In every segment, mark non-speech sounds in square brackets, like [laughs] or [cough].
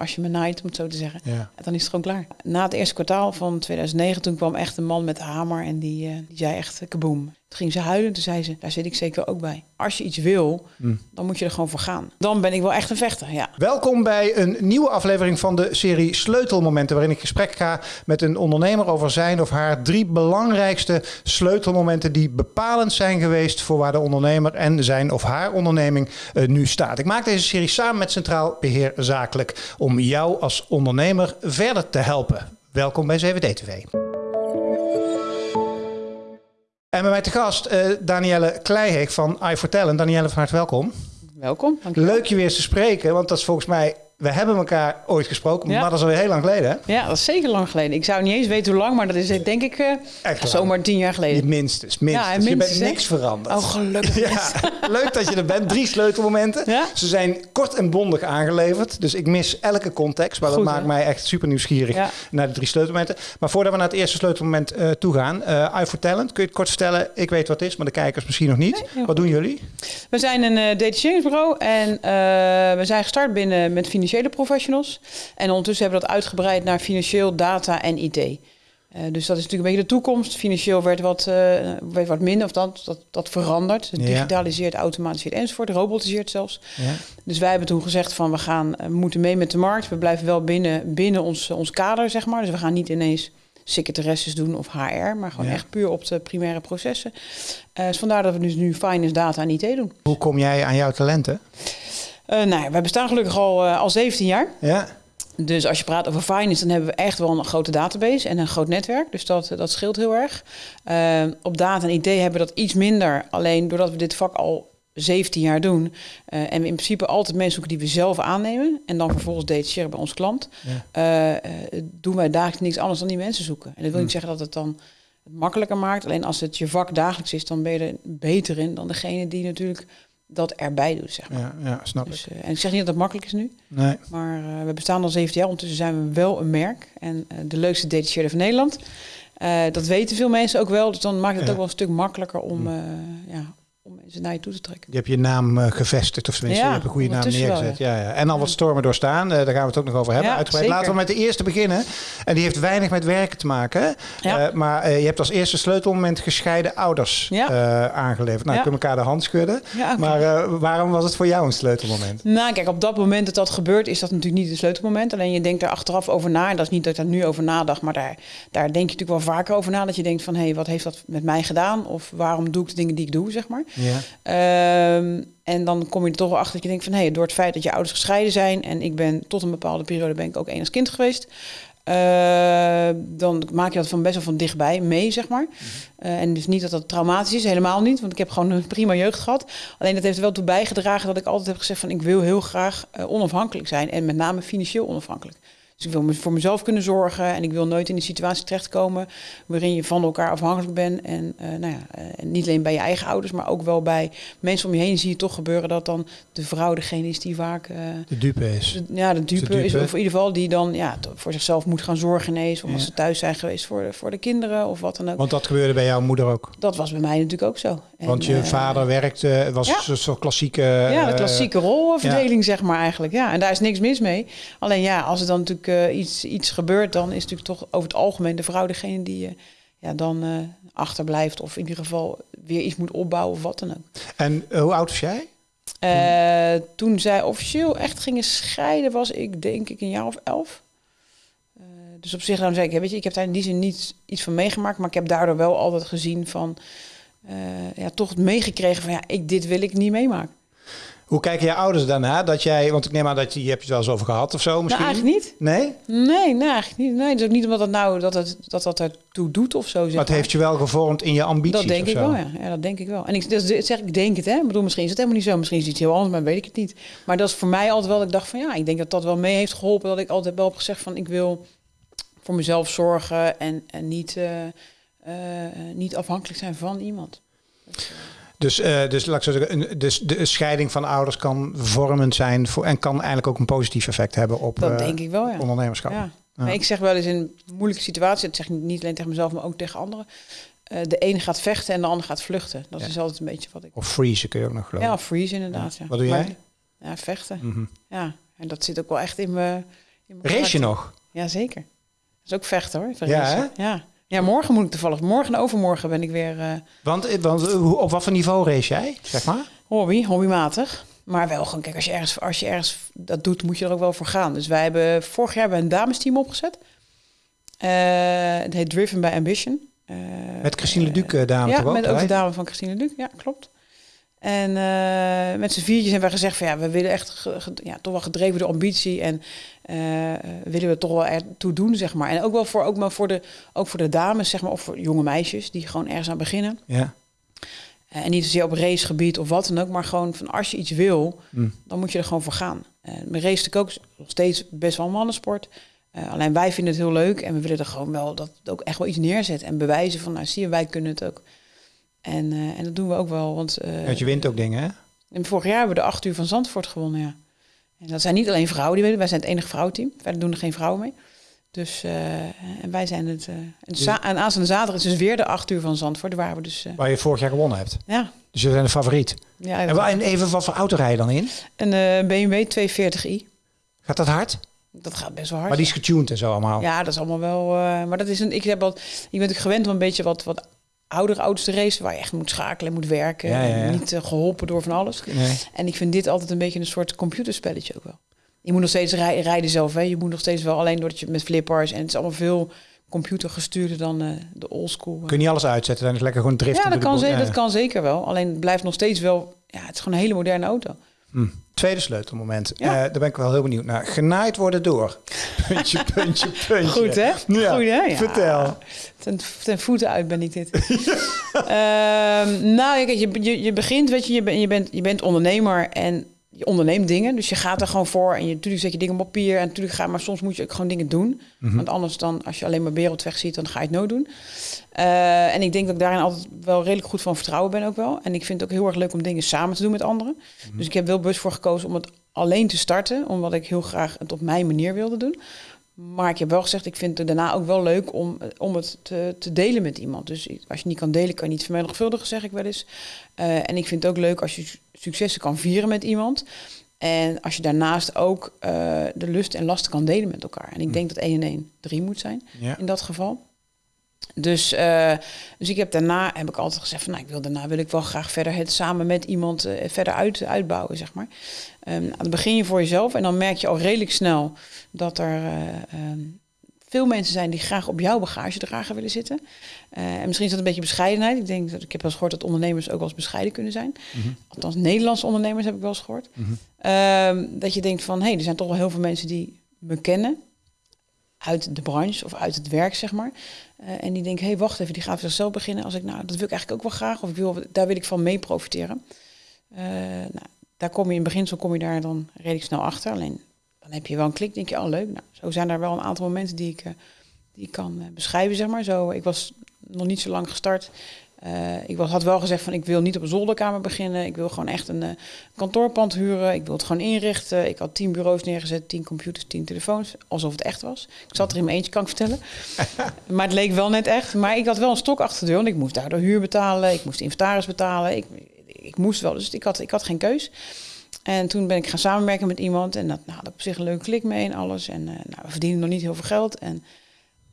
als je me naait, om het zo te zeggen. Ja. Dan is het gewoon klaar. Na het eerste kwartaal van 2009, toen kwam echt een man met een hamer en die, eh, die zei echt eh, kaboom. Toen ging ze huilen, toen zei ze, daar zit ik zeker ook bij. Als je iets wil, dan moet je er gewoon voor gaan. Dan ben ik wel echt een vechter, ja. Welkom bij een nieuwe aflevering van de serie Sleutelmomenten, waarin ik gesprek ga met een ondernemer over zijn of haar drie belangrijkste sleutelmomenten die bepalend zijn geweest voor waar de ondernemer en zijn of haar onderneming eh, nu staat. Ik maak deze serie samen met Centraal Beheer Zakelijk om jou als ondernemer verder te helpen. Welkom bij 7D TV. En bij mij te gast uh, Danielle Kleiheek van iForTalent. Danielle, van harte welkom. Welkom. Dankjewel. Leuk je weer eens te spreken, want dat is volgens mij we hebben elkaar ooit gesproken, Ja. maar dat is alweer heel lang geleden. Hè? Ja, dat is zeker lang geleden. Ik zou niet eens weten hoe lang, maar dat is denk ik Echt lang. zomaar tien jaar geleden. minstens, minstens. Ja, je bent minstens, niks veranderd. Oh, gelukkig. [laughs] Ja, [laughs] leuk dat je er bent. Drie sleutelmomenten. Ja? Ze zijn kort en bondig aangeleverd. Dus ik mis elke context. Maar Goed, dat maakt hè? mij echt super nieuwsgierig naar de drie sleutelmomenten. Maar voordat we naar het eerste sleutelmoment eh toe gaan. I for Talent. Kun je het kort vertellen? Ik weet wat het is, maar de kijkers misschien nog niet. wat doen jullie? We zijn een detacheringsbureau en we zijn gestart binnen met financiële professionals. En ondertussen hebben we dat uitgebreid naar financieel, data en IT. Eh, dus dat is natuurlijk een beetje de toekomst. Financieel werd wat, werd wat minder, of dat, dat, dat verandert. Het Ja. digitaliseert, automatiseert enzovoort, robotiseert zelfs. Ja. Dus wij hebben toen gezegd van we gaan, eh, we moeten mee met de markt. We blijven wel binnen, binnen ons, ons kader, zeg maar. Dus we gaan niet ineens secretaresses doen of HR, maar gewoon Ja. echt puur op de primaire processen. Dus vandaar dat we dus nu finance, data en IT doen. Hoe kom jij aan jouw talenten? Eh nou ja, wij bestaan gelukkig al, eh, al 17 jaar. Ja. Dus als je praat over finance, dan hebben we echt wel een grote database en een groot netwerk. Dus dat, dat scheelt heel erg. Eh, op data en IT hebben we dat iets minder. Alleen doordat we dit vak al 17 jaar doen. eh, en we in principe altijd mensen zoeken die we zelf aannemen. En dan vervolgens detacheren bij onze klant. Ja. eh, eh, doen wij dagelijks niks anders dan die mensen zoeken. En dat wil niet zeggen dat het dan het makkelijker maakt. Alleen als het je vak dagelijks is, dan ben je er beter in dan degene die natuurlijk dat erbij doet. Zeg maar. Ja, ja, snap ik. Dus, eh, en ik zeg niet dat het makkelijk is nu. Nee. Maar eh, we bestaan al 17 jaar. Ondertussen zijn we wel een merk. En eh, de leukste detacheerder van Nederland. Dat weten veel mensen ook wel. Dus dan maakt het Ja. ook wel een stuk makkelijker om, eh, ja, naar je toe te trekken. Je hebt je naam eh, gevestigd, of tenminste, Ja, je hebt een goede naam wel, neergezet. ja. Ja, En al wat stormen doorstaan, eh, daar gaan we het ook nog over hebben. Uitgebreid. zeker. Laten we met de eerste beginnen. En die heeft weinig met werken te maken. Eh, maar je hebt als eerste sleutelmoment gescheiden ouders aangeleverd. Nou, kunnen elkaar de hand schudden. Maar waarom was het voor jou een sleutelmoment? Nou, kijk, op dat moment dat dat gebeurt, is dat natuurlijk niet het sleutelmoment. Alleen je denkt daar achteraf over na. En dat is niet dat ik daar nu over nadacht, maar daar, daar denk je natuurlijk wel vaker over na. Dat je denkt van, hé, hey, wat heeft dat met mij gedaan? Of waarom doe ik de dingen die ik doe, zeg maar. Ja. Ehm, en dan kom je er toch wel achter dat je denkt van... hé, door het feit dat je ouders gescheiden zijn... en ik ben tot een bepaalde periode ben ik ook één als kind geweest... eh, dan maak je dat van best wel van dichtbij mee, zeg maar. Eh, en dus niet dat dat traumatisch is, helemaal niet. Want ik heb gewoon een prima jeugd gehad. Alleen dat heeft er wel toe bijgedragen dat ik altijd heb gezegd van... ik wil heel graag eh, onafhankelijk zijn. En met name financieel onafhankelijk. Dus ik wil me- voor mezelf kunnen zorgen en ik wil nooit in een situatie terechtkomen waarin je van elkaar afhankelijk bent. En eh, nou ja, eh, niet alleen bij je eigen ouders, maar ook wel bij mensen om je heen zie je toch gebeuren dat dan de vrouw degene is die vaak eh, De dupe is. de- ja, de dupe, dupe. is, of in ieder geval die dan ja, voor zichzelf moet gaan zorgen ineens. Of als Ja. ze thuis zijn geweest voor de, voor de kinderen of wat dan ook. Want dat gebeurde bij jouw moeder ook. dat was bij mij natuurlijk ook zo. En, Want je vader werkte, was ja. een soort klassieke... ja, de klassieke rolverdeling, zeg maar eigenlijk. Ja, en daar is niks mis mee. Alleen ja, als er dan natuurlijk eh, iets, iets gebeurt, dan is natuurlijk toch over het algemeen de vrouw degene die eh, ja, dan eh, achterblijft. Of in ieder geval weer iets moet opbouwen of wat dan ook. En hoe oud was jij? Toen zij officieel echt gingen scheiden, was ik denk ik een jaar of elf. Dus op zich, dan zeg ik, weet je, ik heb daar in die zin niet iets van meegemaakt, maar ik heb daardoor wel altijd gezien van, ja, toch meegekregen van, ja, ik, dit wil ik niet meemaken. Hoe kijken je ouders daarna? Dat jij, want ik neem aan dat je, je hebt het wel eens over gehad of zo misschien? Nou, eigenlijk niet. Nee? Nee, nee, eigenlijk niet. Nee, dus ook niet omdat het nou dat het, dat, dat ertoe doet of zo. Zeg Maar het heeft je wel gevormd in je ambities Dat denk ik wel, ja. ja. Dat denk ik wel. En ik dat zeg ik denk het, hè. Ik bedoel, misschien is het helemaal niet zo. Misschien is het iets heel anders, maar weet ik het niet. Maar dat is voor mij altijd wel dat ik dacht van ja, ik denk dat dat wel mee heeft geholpen. Dat ik altijd wel heb gezegd van ik wil voor mezelf zorgen en, en niet, eh, eh, niet afhankelijk zijn van iemand. Dus, eh, dus laat ik zo zeggen, een, dus de scheiding van ouders kan vormend zijn voor, en kan eigenlijk ook een positief effect hebben op Dat eh, denk ik wel, ja. ondernemerschap. Ja. Maar ik zeg wel eens in een moeilijke situatie, dat zeg ik niet alleen tegen mezelf, maar ook tegen anderen. eh, de ene gaat vechten en de ander gaat vluchten. Dat Ja. is altijd een beetje wat ik. Of freeze kun je ook nog geloven. Ja, freeze inderdaad. Ja. Wat doe Maar- jij? ja, vechten. Mhm. Ja, en dat zit ook wel echt in mijn, Race je nog? Jazeker. Dat is ook vechten hoor. Ja. Ja. Ja, morgen moet ik toevallig. Morgen en overmorgen ben ik weer eh, Want, eh, want eh, op wat voor niveau race jij, zeg maar? hobby, hobbymatig. Maar wel gewoon, kijk, als je, ergens, als je ergens dat doet, moet je er ook wel voor gaan. Dus wij hebben vorig jaar hebben we een damesteam opgezet. Het heet Driven by Ambition. Met Christine Leduc, eh, dame ja, met ook de dame van Christine Luc. Ja, klopt. En met z'n viertjes hebben we gezegd van ja, we willen echt ja, toch wel gedreven door ambitie en willen we toch wel ertoe doen, zeg maar. En ook wel voor, ook maar voor, de, ook voor de dames, zeg maar, of voor jonge meisjes die gewoon ergens aan beginnen. Ja. Eh, en niet zozeer op racegebied of wat dan ook, maar gewoon van als je iets wil, Mm. dan moet je er gewoon voor gaan. Uh, mijn race is ook nog steeds best wel een mannensport. Eh, alleen wij vinden het heel leuk en we willen er gewoon wel dat het ook echt wel iets neerzetten en bewijzen van, nou zie je, wij kunnen het ook. En, eh, en dat doen we ook wel, want eh, Want je wint ook dingen, hè? en vorig jaar hebben we de acht uur van Zandvoort gewonnen, ja. En dat zijn niet alleen vrouwen die winnen, wij zijn het enige vrouwenteam. Verder doen er geen vrouwen mee. Dus eh, en wij zijn het. eh, en, aanstaande zaterdag is dus weer de acht uur van Zandvoort, waar we dus. eh, Waar je vorig jaar gewonnen hebt. ja, Dus je bent de favoriet. ja, En, en even wat voor auto rij je dan in? een BMW 240i. Gaat dat hard? Dat gaat best wel hard. Maar die is getuned en zo allemaal. Ja, dat is allemaal wel. maar dat is een. Ik heb wat. Je bent ook gewend om een beetje wat, wat oudere auto's te racen, waar je echt moet schakelen en moet werken. Ja, ja, ja. En niet eh, geholpen door van alles. Nee. En ik vind dit altijd een beetje een soort computerspelletje ook wel. Je moet nog steeds rij- rijden zelf, hè. Je moet nog steeds wel alleen doordat je met flippers en het is allemaal veel computergestuurder dan eh, de oldschool. eh. Kun je niet alles uitzetten, dan is lekker gewoon driften. Ja, dat kan, boel. ze- Ja. dat kan zeker wel. Alleen het blijft nog steeds wel. Ja, het is gewoon een hele moderne auto. Hm. Tweede sleutelmoment. Ja. Daar ben ik wel heel benieuwd naar. Genaaid worden door. Puntje, puntje, puntje. Goed, hè? Ja, Goed, hè? Ja. vertel. Ten, ten voeten uit ben ik dit. [laughs] Ehm, nou, kijk, je, je, je begint, weet je, je, ben- je, bent, je bent ondernemer en je onderneemt dingen. Dus je gaat er gewoon voor en je, natuurlijk zet je dingen op papier en natuurlijk ga maar soms moet je ook gewoon dingen doen. Mhm. Want anders dan, als je alleen maar wereldweg ziet, dan ga je het nooit doen. Eh, en ik denk dat ik daarin altijd wel redelijk goed van vertrouwen ben ook wel. En ik vind het ook heel erg leuk om dingen samen te doen met anderen. Dus ik heb wel bewust voor gekozen om het alleen te starten, omdat ik heel graag het op mijn manier wilde doen. Maar ik heb wel gezegd, ik vind het daarna ook wel leuk om, om het te, te delen met iemand. Dus als je niet kan delen, kan je niet vermenigvuldigen, zeg ik wel eens. Eh, en ik vind het ook leuk als je su- successen kan vieren met iemand. En als je daarnaast ook eh, de lust en lasten kan delen met elkaar. En ik denk dat 1 en 1 3 moet zijn Ja. in dat geval. Dus, eh, dus ik heb daarna heb ik altijd gezegd van nou, ik wil daarna wil ik wel graag verder het samen met iemand eh, verder uit, uitbouwen, zeg maar. Dan begin je voor jezelf en dan merk je al redelijk snel dat er eh, ehm, veel mensen zijn die graag op jouw bagagedrager willen zitten. En misschien is dat een beetje bescheidenheid. Ik denk dat ik heb wel eens gehoord dat ondernemers ook wel eens bescheiden kunnen zijn. Mhm. Althans, Nederlandse ondernemers heb ik wel eens gehoord. Mhm. Ehm, dat je denkt van, hé, hey, er zijn toch wel heel veel mensen die me kennen uit de branche of uit het werk, zeg maar. Eh, en die denken, hé, hey, wacht even, die gaat zichzelf beginnen. Als ik, nou, dat wil ik eigenlijk ook wel graag, of ik wil, daar wil ik van mee profiteren. Eh, nou, daar kom je in beginsel kom je daar dan redelijk snel achter. Alleen dan heb je wel een klik, denk je, oh leuk. Nou, zo zijn er wel een aantal momenten die ik, eh, die ik kan beschrijven, zeg maar. Zo, ik was nog niet zo lang gestart. Eh, ik had wel gezegd van ik wil niet op een zolderkamer beginnen. Ik wil gewoon echt een eh, kantoorpand huren. Ik wil het gewoon inrichten. Ik had tien bureaus neergezet, tien computers, tien telefoons. Alsof het echt was. Ik zat er in mijn eentje, kan ik vertellen. [laughs] maar het leek wel net echt. Maar ik had wel een stok achter de deur. Want ik moest daardoor huur betalen. Ik moest inventaris betalen. Ik, ik moest wel. Dus ik had, ik had geen keus. En toen ben ik gaan samenwerken met iemand. En dat nou, had op zich een leuke klik mee en alles. En eh, nou, we verdienen nog niet heel veel geld. En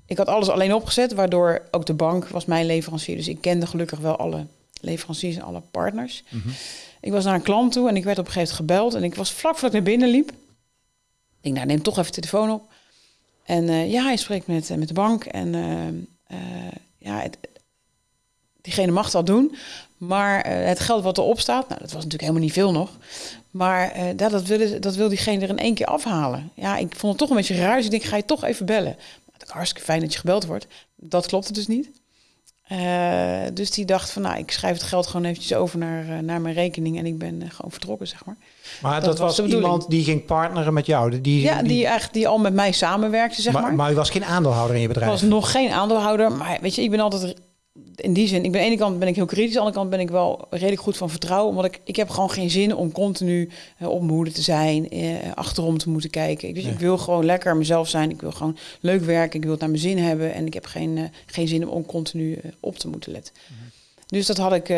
ik had alles alleen opgezet, waardoor ook de bank was mijn leverancier. Dus ik kende gelukkig wel alle leveranciers en alle partners. Mhm. Ik was naar een klant toe en ik werd op een gegeven moment gebeld. En ik was vlak voordat ik naar binnen liep. Ik denk, nou neem toch even de telefoon op. En eh, ja, hij spreekt met, eh, met de bank. En eh, ja, het, diegene mag dat doen. Maar het geld wat erop staat, nou, dat was natuurlijk helemaal niet veel nog. Maar dat, dat, wil, dat wil diegene er in één keer afhalen. Ja, ik vond het toch een beetje. Dus ik denk, ga je toch even bellen. Hartstikke fijn dat je gebeld wordt. Dat klopte dus niet. Eh, dus die dacht van, nou, ik schrijf het geld gewoon eventjes over naar, eh, naar mijn rekening. En ik ben eh, gewoon vertrokken, zeg maar. Maar dat, Dat was iemand die ging partneren met jou. Die, Ja, die, eigenlijk, die al met mij samenwerkte, zeg maar, maar. maar u was geen aandeelhouder in je Ik bedrijf. was nog geen aandeelhouder, maar weet je, ik ben altijd in die zin. Ik ben aan de ene kant ben ik heel kritisch, aan de andere kant ben ik wel redelijk goed van vertrouwen, omdat ik ik heb gewoon geen zin om continu eh, op hoede te zijn, eh, achterom te moeten kijken. Ik, dus Nee. ik wil gewoon lekker mezelf zijn. Ik wil gewoon leuk werken. Ik wil het naar mijn zin hebben en ik heb geen, eh, geen zin om continu op te moeten letten. Mhm. Dus dat had ik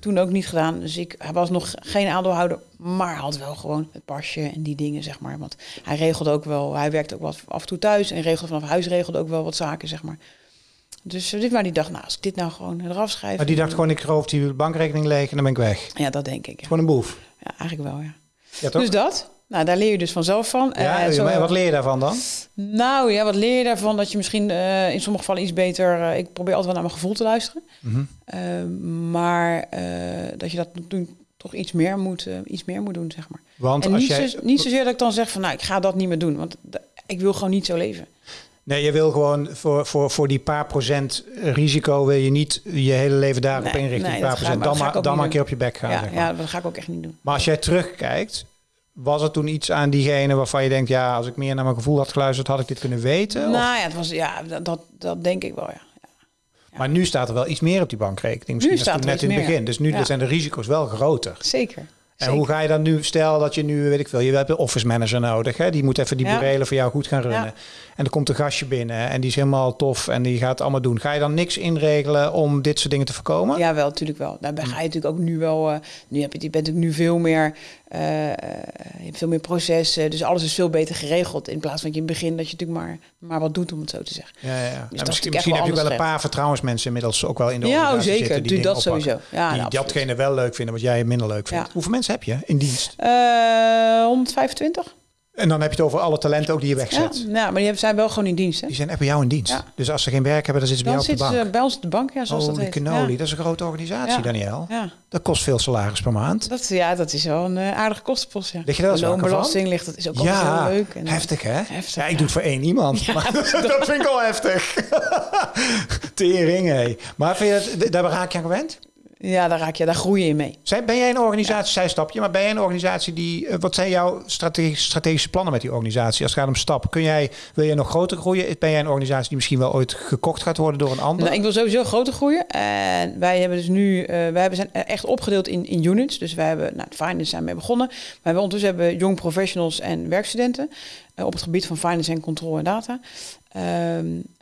Toen ook niet gedaan. Dus ik, hij was nog geen aandeelhouder, maar had wel gewoon het pasje en die dingen, zeg maar. Want hij regelde ook wel, hij werkte ook wat af en toe thuis en regelde vanaf huis regelde ook wel wat zaken, zeg maar. Dus eh, dit maar die dacht, nou, als ik dit nou gewoon eraf schrijf. Maar die dacht gewoon, ik roof die bankrekening leeg en dan ben ik weg. Ja, dat denk ik. Ja, Gewoon een boef. ja eigenlijk wel, ja. Ja, toch? Dus dat. Nou, daar leer je dus vanzelf van. ja, Eh, zo- maar wat leer je daarvan dan? Nou ja, wat leer je daarvan? Dat je misschien eh, in sommige gevallen iets beter... ik probeer altijd wel naar mijn gevoel te luisteren. Mhm. Maar dat je dat toen toch iets meer moet, iets meer moet doen, zeg maar. Want en als niet, jij... zo, niet zozeer dat ik dan zeg van... nou, ik ga dat niet meer doen. Want ik wil gewoon niet zo leven. Nee, je wil gewoon voor, voor, voor die paar procent risico wil je niet je hele leven daarop Nee, inrichten. nee, paar procent. Dan, maar, dan maar een keer op je bek gaan. ja, zeg maar. ja, dat ga ik ook echt niet doen. Maar als jij terugkijkt, was er toen iets aan diegene waarvan je denkt, ja, als ik meer naar mijn gevoel had geluisterd, had ik dit kunnen weten? Of- Nou ja, het was, ja dat, dat, denk ik wel, ja. Maar nu staat er wel iets meer op die bankrekening. Misschien Nu staat er net in het begin. Dus nu Ja. zijn de risico's wel groter. Zeker. En Zeker. hoe ga je dan nu, stel dat je nu, weet ik veel, je hebt een office manager nodig. Hè? Die moet even die Ja. burelen voor jou goed gaan runnen. En er komt een gastje binnen en die is helemaal tof en die gaat het allemaal doen. Ga je dan niks inregelen om dit soort dingen te voorkomen? Ja, wel, natuurlijk wel. Daarbij Hm. ga je natuurlijk ook nu wel... eh, nu heb je, je bent natuurlijk nu veel meer... je hebt veel meer processen. Dus alles is veel beter geregeld. In plaats van dat je in het begin dat je natuurlijk maar, maar wat doet, om het zo te zeggen. Ja, ja, is misschien heb je wel een paar vertrouwensmensen inmiddels ook wel in de Ja, oh, zeker. zitten die Doe dat oppakken. sowieso. Ja, die nou, datgene wel leuk vinden wat jij minder leuk vindt. Ja. Hoeveel mensen heb je in dienst? Eh, 125? En dan heb je het over alle talenten ook die je Ja, wegzet. nou, maar die zijn wel gewoon in dienst. Hè? Die zijn echt bij jou in dienst. Ja. Dus als ze geen werk hebben, dan zitten ze bij Dan jou op de zitten bank. ze bij ons op de bank, ja, zoals Oh, dat heet. cannoli. Ja. Dat is een grote organisatie, Ja. Daniel. Ja, Dat kost veel salaris per maand. dat, ja, dat is wel een eh, aardige kostenpost. Ja. Lig je loonbelasting ligt, dat is ook Ja, heel leuk. En, eh, heftig hè? Heftig, ja, ik ja. doe het voor één iemand. [laughs] maar [laughs] dat vind ik al heftig. [laughs] Tering, hé. Maar vind je het, daar raak je aan gewend? Ja, daar raak je, daar groei je in mee. Ben jij een organisatie, zij stapje, maar ben jij een organisatie die, eh, wat zijn jouw strategische, strategische plannen met die organisatie als het gaat om stappen? Kun jij, wil jij nog groter groeien? Ben jij een organisatie die misschien wel ooit gekocht gaat worden door een ander? Nou, ik wil sowieso groter groeien. En wij hebben dus nu, eh, wij hebben zijn echt opgedeeld in, in units. Dus wij hebben, nou, finance zijn mee begonnen. Maar we ondertussen hebben young professionals en werkstudenten op het gebied van finance en control en data. Ehm,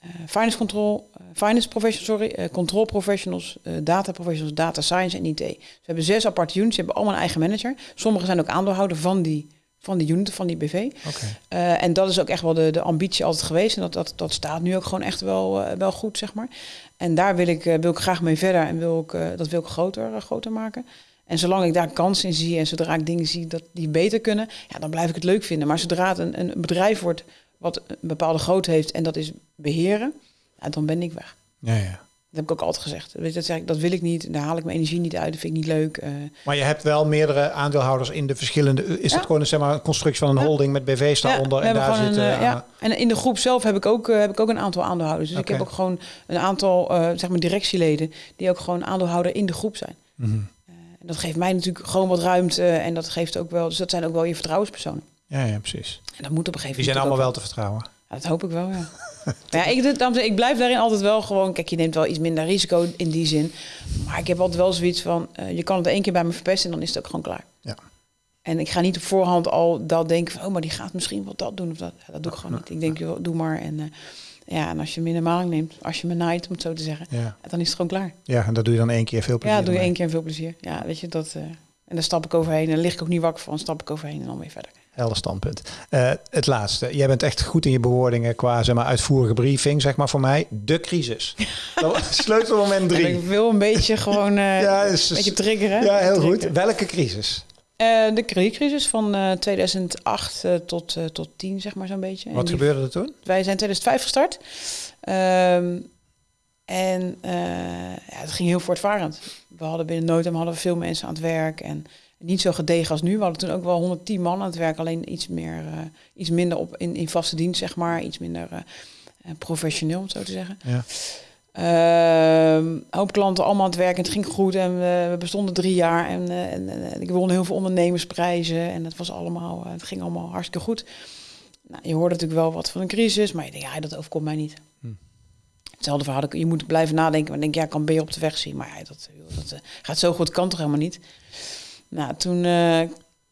eh, finance control, eh, finance professionals, sorry, eh, control professionals, eh, data professionals, data science en IT. We hebben zes aparte units, ze hebben allemaal een eigen manager. Sommigen zijn ook aandeelhouder van die, van die unit, van die BV. Oké. Eh, en dat is ook echt wel de, de ambitie altijd geweest. En dat, dat, dat staat nu ook gewoon echt wel, eh, wel goed, zeg maar. En daar wil ik, eh, wil ik graag mee verder en wil ik, eh, dat wil ik groter, eh, groter maken. En zolang ik daar kansen in zie en zodra ik dingen zie dat die beter kunnen, ja, dan blijf ik het leuk vinden. Maar zodra het een, een bedrijf wordt wat een bepaalde grootte heeft en dat is beheren, ja, dan ben ik weg. Ja, ja. Dat heb ik ook altijd gezegd. Weet je, dat, zeg ik, dat wil ik niet, daar haal ik mijn energie niet uit, dat vind ik niet leuk. eh. Maar je hebt wel meerdere aandeelhouders in de verschillende. Is Ja. dat gewoon een, zeg maar, een constructie van een holding met BV's daaronder? en daar zitten. een, eh, ja. En in de groep zelf heb ik ook, eh, heb ik ook een aantal aandeelhouders. Dus ik heb ook gewoon een aantal eh, zeg maar directieleden die ook gewoon aandeelhouder in de groep zijn. Mhm. En dat geeft mij natuurlijk gewoon wat ruimte en dat geeft ook wel, dus dat zijn ook wel je vertrouwenspersonen. Ja, ja, precies. En dat moet op een gegeven Die zijn moment. allemaal wel te vertrouwen. Ja, dat hoop ik wel, ja. [laughs] ja, ik, ik blijf daarin altijd wel gewoon... Kijk, je neemt wel iets minder risico in die zin. Maar ik heb altijd wel zoiets van... eh, je kan het één keer bij me verpesten en dan is het ook gewoon klaar. Ja. En ik ga niet op voorhand al dat denken van... oh, maar die gaat misschien wel dat doen of dat. Ja, dat doe ik gewoon niet. Ik denk, joh, doe maar. En, eh, ja, en als je me in de maling neemt, als je me naait, om het zo te zeggen... Ja. dan is het gewoon klaar. ja, en dat doe je dan één keer veel plezier. ja, doe je één keer veel plezier. Ja, weet je, dat... eh, en daar stap ik overheen. En daar lig ik ook niet wakker van. stap ik overheen en dan weer verder. Helder standpunt. Eh, het laatste. Jij bent echt goed in je bewoordingen qua zeg maar, uitvoerige briefing, zeg maar voor mij. De crisis. [laughs] Sleutelmoment En drie. ik wil een beetje gewoon... Ja, is- een beetje triggeren. Ja, heel goed. Welke crisis? Eh, de kredietcrisis van eh, 2008 eh, tot, eh, tot 10, zeg maar zo'n beetje. Wat die- gebeurde er toen? Wij zijn 2005 gestart. Ehm, en ja, het ging heel voortvarend. We hadden binnen no time hadden we veel mensen aan het werk. En niet zo gedegen als nu. We hadden toen ook wel 110 man aan het werk. Alleen iets, meer, iets minder op, in, in vaste dienst, zeg maar. Iets minder professioneel, om het zo te zeggen. Ja. Ehm, een hoop klanten allemaal aan het werk en het ging goed en we, we bestonden drie jaar en, eh, en, en ik won heel veel ondernemersprijzen en het was allemaal, eh, het ging allemaal hartstikke goed. Nou, je hoort natuurlijk wel wat van een crisis, maar je denkt, ja, dat overkomt mij niet. Hm. Hetzelfde verhaal, je moet blijven nadenken, maar denk ja, ik kan beer op de weg zien, maar ja, dat, dat eh, gaat zo goed, kan toch helemaal niet. Nou, toen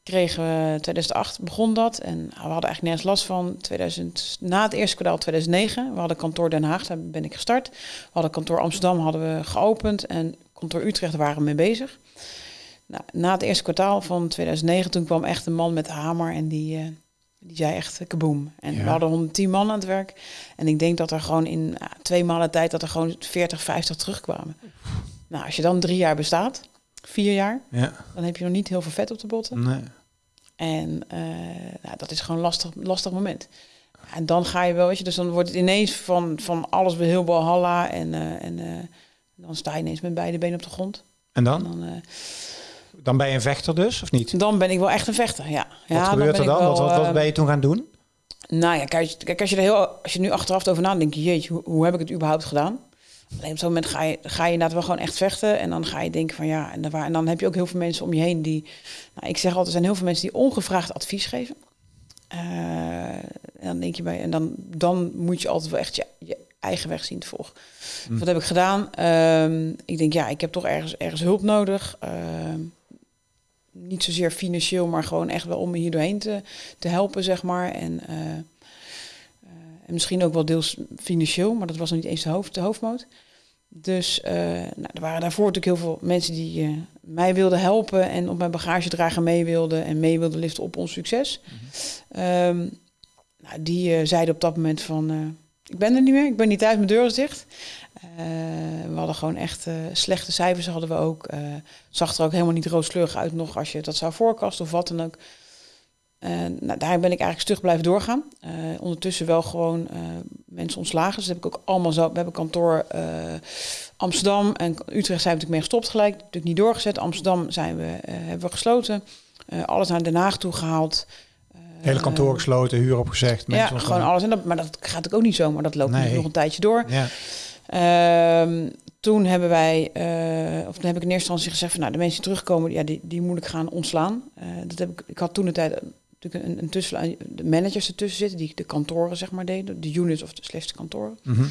kregen we 2008 begon dat en we hadden eigenlijk nergens last van. 2000, na het eerste kwartaal 2009, we hadden kantoor Den Haag, daar ben ik gestart. We hadden kantoor Amsterdam hadden we geopend en kantoor Utrecht waren we mee bezig. Nou, na het eerste kwartaal van 2009, toen kwam echt een man met de hamer en die, uh, die zei echt uh, kaboom. En Ja. we hadden 110 man aan het werk. En ik denk dat er gewoon in uh, twee maanden tijd dat er gewoon 40, 50 terugkwamen. Nou, als je dan drie jaar bestaat, vier jaar, Ja. dan heb je nog niet heel veel vet op de botten. Nee. En uh, nou, dat is gewoon een lastig, lastig moment. En dan ga je wel, weet je, dus dan wordt het ineens van, van alles weer heel balhalla. En, uh, en uh, dan sta je ineens met beide benen op de grond. En dan? En dan, dan ben je een vechter dus, of niet? dan ben ik wel echt een vechter, ja. Wat ja, gebeurt ben er dan? Wel, wat, wat, wat ben je toen gaan doen? Nou ja, kijk, kijk als, je er heel, als je nu achteraf over nadenkt, denk je, jeetje, hoe, hoe heb ik het überhaupt gedaan? Alleen op zo'n moment ga je, ga je inderdaad wel gewoon echt vechten. En dan ga je denken van ja, en dan, en dan heb je ook heel veel mensen om je heen die... Nou, ik zeg altijd, er zijn heel veel mensen die ongevraagd advies geven. Uh, en dan denk je bij, en dan, dan moet je altijd wel echt je, je eigen weg zien te volgen. Mm. Wat heb ik gedaan? Uh, ik denk, ja, ik heb toch ergens, ergens hulp nodig. Uh, niet zozeer financieel, maar gewoon echt wel om me hier doorheen te, te helpen, zeg maar. En, uh, en misschien ook wel deels financieel, maar dat was nog niet eens de, hoofd, de hoofdmoot. Dus uh, nou, er waren daarvoor natuurlijk heel veel mensen die uh, mij wilden helpen en op mijn bagagedrager mee wilden en mee wilden liften op ons succes. Mm -hmm. um, nou, die uh, zeiden op dat moment van, ik ben er niet meer, ik ben niet thuis, mijn deur is dicht. we hadden gewoon echt slechte cijfers, hadden we ook. zag er ook helemaal niet rooskleurig uit nog als je dat zou voorkasten of wat dan ook. Nou, daar ben ik eigenlijk stug blijven doorgaan. Ondertussen wel gewoon mensen ontslagen. Dus dat heb ik ook allemaal zo. We hebben kantoor Amsterdam en Utrecht zijn we natuurlijk mee gestopt gelijk. Natuurlijk niet doorgezet. Amsterdam zijn we, hebben we gesloten. alles naar Den Haag toe gehaald. Hele kantoor gesloten, huur opgezegd. Ja, gewoon alles. En dat, maar dat gaat natuurlijk ook niet zo. Maar dat loopt nee. nog een tijdje door. Ja. Ehm, toen hebben wij, of toen heb ik in eerste instantie gezegd van, nou, de mensen die terugkomen, ja, die, die moet ik gaan ontslaan. Dat heb ik, ik had toen de tijd natuurlijk een, een tussen, de managers ertussen zitten, die de kantoren zeg maar deden, de units of de slechtste kantoren. Mm -hmm.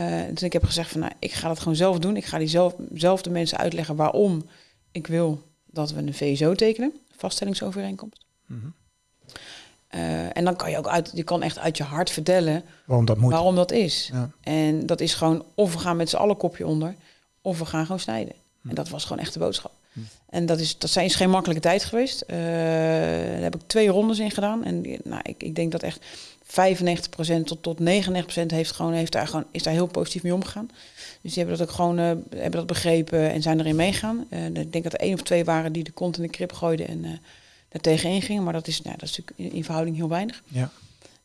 uh, dus ik heb gezegd van, nou, ik ga dat gewoon zelf doen. Ik ga die zelf, zelf de mensen uitleggen waarom ik wil dat we een VSO tekenen, vaststellingsovereenkomst. Mm -hmm. Uh, en dan kan je ook uit, je kan echt uit je hart vertellen waarom dat moet. Waarom dat is. Ja. En dat is gewoon of we gaan met z'n allen kopje onder, of we gaan gewoon snijden. Hm. En dat was gewoon echt de boodschap. En dat is, dat zijn, geen makkelijke tijd geweest. Uh, daar heb ik twee rondes in gedaan. En nou, ik, ik denk dat echt 95% tot, tot 99% heeft gewoon, heeft daar gewoon, is daar heel positief mee omgegaan. Dus die hebben dat ook gewoon uh, hebben dat begrepen en zijn erin meegaan. ik denk dat er één of twee waren die de kont in de krip gooiden en daar tegenin gingen. Maar dat is, nou, dat is natuurlijk in, in verhouding heel weinig. Ja.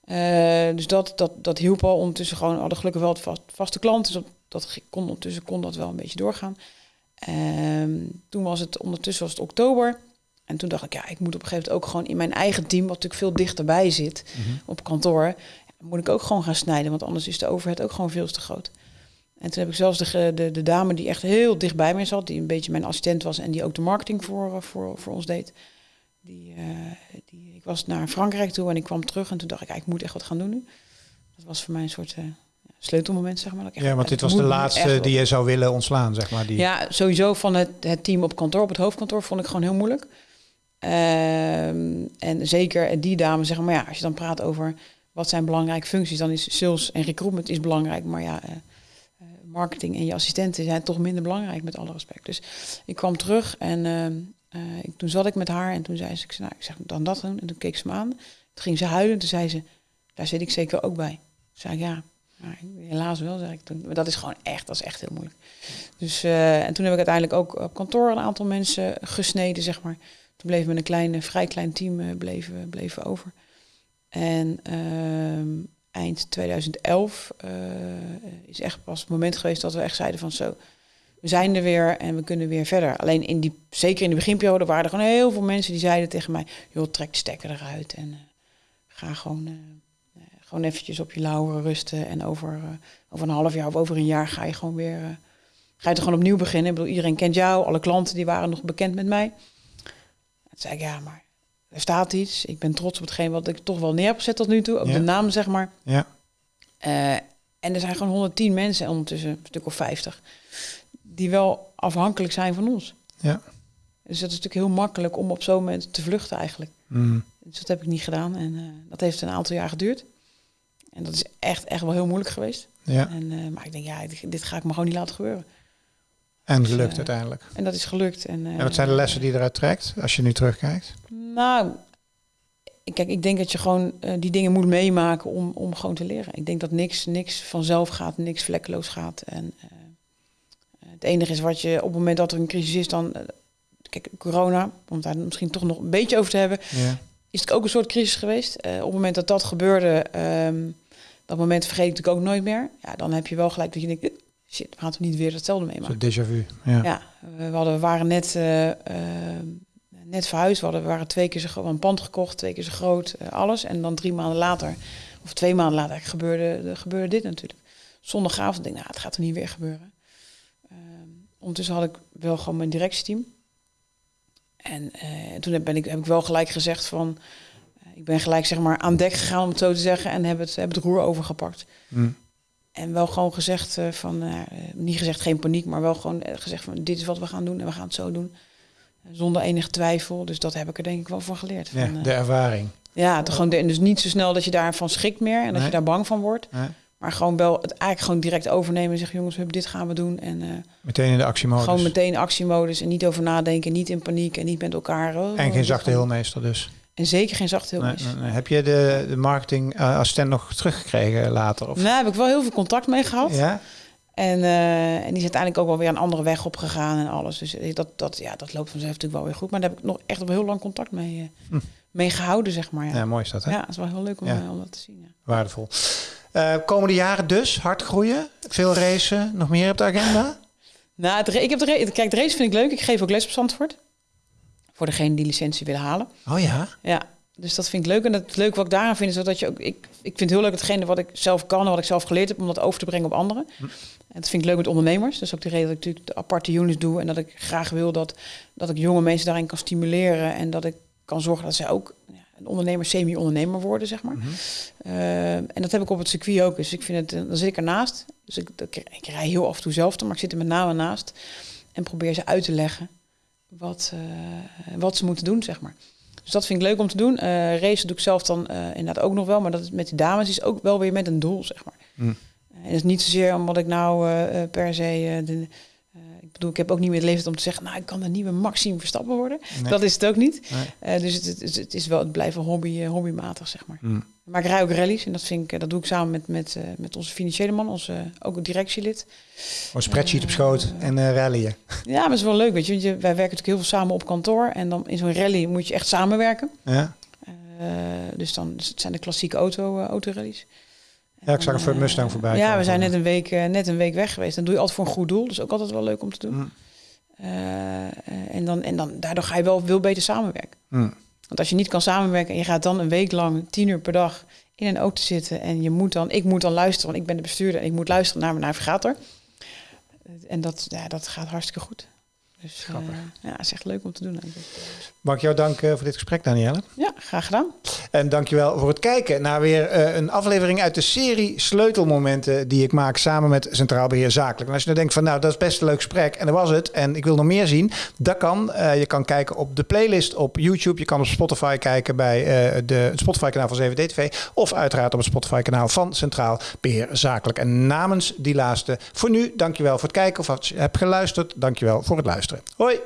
Uh, dus dat, dat, dat hielp al. Ondertussen gewoon hadden gelukkig wel het vast, vaste klanten. Dus dat, dat kon, ondertussen kon dat wel een beetje doorgaan. Um, toen was het ondertussen was het oktober. En toen dacht ik, ja, ik moet op een gegeven moment ook gewoon in mijn eigen team, wat natuurlijk veel dichterbij zit Mm -hmm. op kantoor, moet ik ook gewoon gaan snijden. Want anders is de overheid ook gewoon veel te groot. En toen heb ik zelfs de, de, de dame die echt heel dicht bij mij zat, die een beetje mijn assistent was en die ook de marketing voor, voor, voor ons deed. Die, uh, die, ik was naar Frankrijk toe en ik kwam terug en toen dacht ik, ik moet echt wat gaan doen nu. Dat was voor mij een soort uh, sleutelmoment, zeg maar. Dat ja, want dit was de laatste die je zou willen ontslaan, zeg maar. Die... Ja, sowieso van het, het team op kantoor, op het hoofdkantoor, vond ik gewoon heel moeilijk. Um, en zeker die dame, zeg maar, ja, als je dan praat over wat zijn belangrijke functies, dan is sales en recruitment is belangrijk, maar ja, uh, uh, marketing en je assistenten zijn toch minder belangrijk, met alle respect. Dus ik kwam terug en uh, ik, toen zat ik met haar en toen zei ze, ik zei, nou, ik zeg dan dat doen. En toen keek ze me aan. Toen ging ze huilen en toen zei ze, daar zit ik zeker ook bij. Toen zei ik, ja, maar helaas wel, zeg ik toen. Maar dat is gewoon echt, dat is echt heel moeilijk. Dus, uh, en toen heb ik uiteindelijk ook op kantoor een aantal mensen gesneden, zeg maar. Toen bleven we een klein, vrij klein team uh, bleven, bleven over. En uh, eind 2011 uh, is echt pas het moment geweest dat we echt zeiden van zo, we zijn er weer en we kunnen weer verder. Alleen in die, zeker in de beginperiode waren er gewoon heel veel mensen die zeiden tegen mij, joh, trek de stekker eruit en ga gewoon, gewoon eventjes op je lauweren rusten. En over, uh, over een half jaar of over een jaar ga je gewoon weer, ga je er gewoon opnieuw beginnen. Ik bedoel, iedereen kent jou, alle klanten die waren nog bekend met mij. Toen zei ik, ja, maar er staat iets. Ik ben trots op hetgeen wat ik toch wel neer heb gezet tot nu toe. Ook Ja. de naam, zeg maar. Ja. Eh, en er zijn gewoon 110 mensen, ondertussen een stuk of 50, die wel afhankelijk zijn van ons. Ja. Dus dat is natuurlijk heel makkelijk om op zo'n moment te vluchten eigenlijk. Mm. Dus dat heb ik niet gedaan en eh, dat heeft een aantal jaar geduurd. En dat is echt, echt wel heel moeilijk geweest. ja. En, eh, maar ik denk, ja, dit, dit ga ik me gewoon niet laten gebeuren. En Dus, gelukt eh, uiteindelijk. En dat is gelukt. En, eh, En wat zijn de lessen die je eruit trekt als je nu terugkijkt? Nou, kijk, ik denk dat je gewoon eh, die dingen moet meemaken om, om gewoon te leren. Ik denk dat niks, niks vanzelf gaat, niks vlekkeloos gaat. En eh, het enige is wat je op het moment dat er een crisis is, dan. eh, kijk, corona, om daar misschien toch nog een beetje over te hebben, Ja. Is het ook een soort crisis geweest. Eh, op het moment dat dat gebeurde, ehm, dat moment vergeet ik natuurlijk ook nooit meer. Ja, dan heb je wel gelijk dat je denkt, eh, shit, we gaan toch niet weer hetzelfde meemaken. Zo'n déjà vu. Ja. Ja, we, hadden, we waren net, eh, eh, net verhuisd. We, hadden, we waren twee keer zo groot, een pand gekocht, twee keer zo groot, alles. En dan drie maanden later, of twee maanden later, gebeurde, gebeurde dit natuurlijk. Zondagavond denk ik, nou, het gaat er niet weer gebeuren. Ehm, ondertussen had ik wel gewoon mijn directieteam. En eh, toen heb, ben ik, heb ik wel gelijk gezegd van... eh, ik ben gelijk zeg maar aan dek gegaan, om het zo te zeggen. En heb het, heb het roer overgepakt. Hm. En wel gewoon gezegd eh, van, niet gezegd geen paniek, maar wel gewoon gezegd van dit is wat we gaan doen en we gaan het zo doen. Zonder enige twijfel. Dus dat heb ik er denk ik wel van geleerd. Ja, Van, de ervaring. ja, gewoon de- dus niet zo snel dat je daarvan schrikt meer en dat Nee. je daar bang van wordt. hè? Maar gewoon wel het eigenlijk gewoon direct overnemen en zeggen jongens, hup, dit gaan we doen. En eh, Meteen in de actiemodus. gewoon meteen actiemodus en niet over nadenken, niet in paniek en niet met elkaar. oh, en geen zachte we- heelmeester dus. En zeker geen zachte heel Nee, nee, nee. Heb je de, de marketing eh, assistent nog teruggekregen later? Of? Nou, heb ik wel heel veel contact mee gehad. Ja? En, eh, en die is uiteindelijk ook wel weer een andere weg opgegaan en alles. Dus dat, dat, ja, dat loopt vanzelf natuurlijk wel weer goed. Maar daar heb ik nog echt wel heel lang contact mee, Hm. mee gehouden, zeg maar. Ja. Ja, mooi is dat hè? Ja, het is wel heel leuk om, Ja. om dat te zien. Ja. Waardevol. Eh, komende jaren dus, hard groeien, veel racen, nog meer op de agenda? [laughs] Nou, ik heb de, kijk, de race vind ik leuk. Ik geef ook les op Zandvoort. Voor degene die licentie willen halen. Oh ja? Ja, dus dat vind ik leuk. En het leuke wat ik daaraan vind, is dat je ook... Ik, ik vind het heel leuk hetgene wat ik zelf kan en wat ik zelf geleerd heb... om dat over te brengen op anderen. En dat vind ik leuk met ondernemers. Dus ook de reden dat ik natuurlijk de aparte units doe... en dat ik graag wil dat, dat ik jonge mensen daarin kan stimuleren... en dat ik kan zorgen dat zij ook ja, een ondernemer, semi-ondernemer worden, zeg maar. Eh, en dat heb ik op het circuit ook. Dus ik vind het, eh, dan zit ik ernaast. Dus ik, ik, rij heel af en toe zelf, maar ik zit er met name naast. En probeer ze uit te leggen wat, eh, wat ze moeten doen, zeg maar. Dus dat vind ik leuk om te doen. Eh racen doe ik zelf dan inderdaad ook nog wel. Maar dat is met de dames is ook wel weer met een doel, zeg maar. Hm. En dat is niet zozeer omdat ik nou per se... de, bedoel, ik heb ook niet meer de leeftijd om te zeggen... nou, ik kan de nieuwe Maxime Verstappen worden. Nee. Dat is het ook niet. Nee. Eh, dus het, het, het is wel, het blijft wel hobby, eh, hobbymatig, zeg maar. Hm. Maar ik rij ook rallies en dat, vind ik, eh, dat doe ik samen met, met, met onze financiële man, onze, ook een directielid. Een spreadsheet op schoot en eh rallyen. [laughs] Ja, maar het is wel leuk, weet je. Want je, wij werken natuurlijk heel veel samen op kantoor. En dan in zo'n rally moet je echt samenwerken. Ja? Dus dan dus het zijn de klassieke auto, eh, autorallies. Ja, ik zag een Ford Mustang voorbij Ja, we zijn net een, week, eh, net een week weg geweest. Dan doe je altijd voor een goed doel. Dus ook altijd wel leuk om te doen. Hm. Eh, eh, en, dan, en dan, daardoor ga je wel veel beter samenwerken. Hm. Want als je niet kan samenwerken en je gaat dan een week lang tien uur per dag in een auto zitten en je moet dan, ik moet dan luisteren, want ik ben de bestuurder en ik moet luisteren naar mijn navigator. En dat, ja, dat gaat hartstikke goed. Dus eh, Grappig. ja, het is echt leuk om te doen. eigenlijk. Mag ik jou danken voor dit gesprek, Danielle? Ja, graag gedaan. En dankjewel voor het kijken naar weer eh, een aflevering uit de serie Sleutelmomenten die ik maak samen met Centraal Beheer Zakelijk. En als je nou denkt van nou, dat is best een leuk gesprek en dat was het en ik wil nog meer zien, dat kan. Eh, je kan kijken op de playlist op YouTube. Je kan op Spotify kijken bij eh, de, het Spotify kanaal van 7D-TV of uiteraard op het Spotify kanaal van Centraal Beheer Zakelijk. En namens die laatste, voor nu, dankjewel voor het kijken of als je hebt geluisterd, dankjewel voor het luisteren. extrait. Oi!